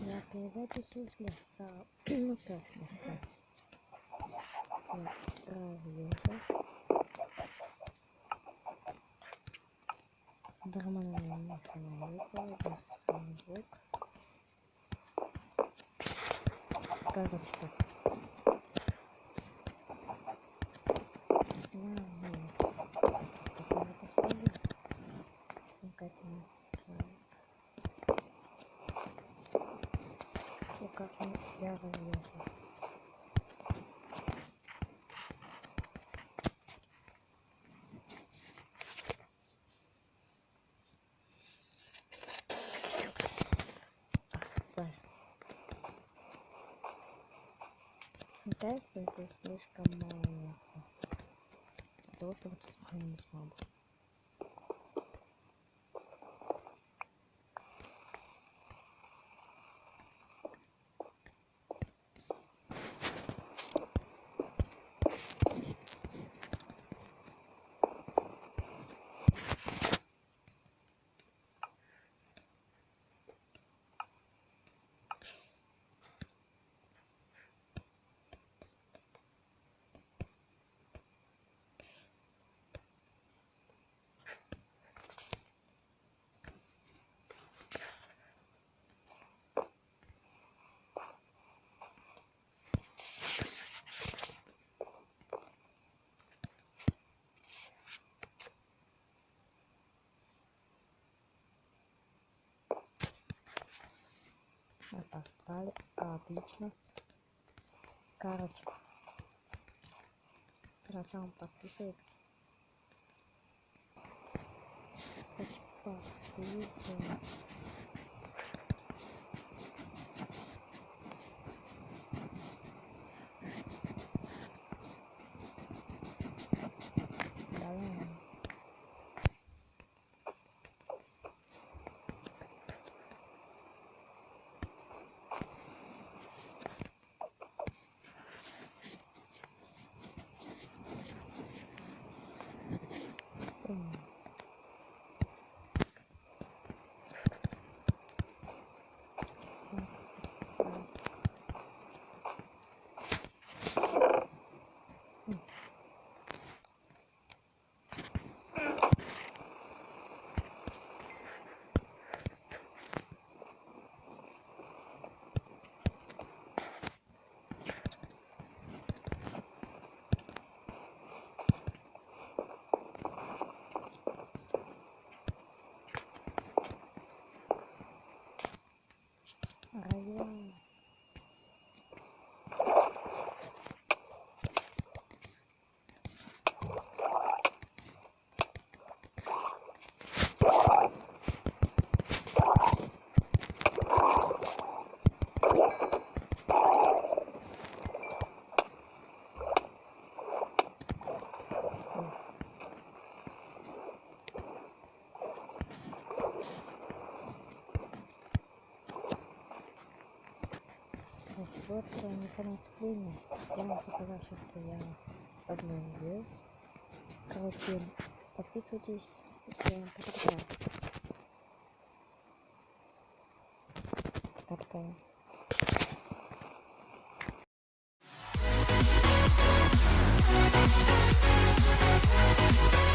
Я перезаписи слегка, ну как слегка. Я разъехал. Нормально механа выпала, без звук. Короче, так. Как я. Мне кажется, это слишком мало места. Для того, чтобы это сохранить слабо. Отослали. Отлично. Короче. Сначала подписывайтесь. Подписывайтесь. 哎呀 Вот э, обзор про местоположение. Я вам показал что я обновил. Короче, подписывайтесь, я вам показал. Капкан. Thank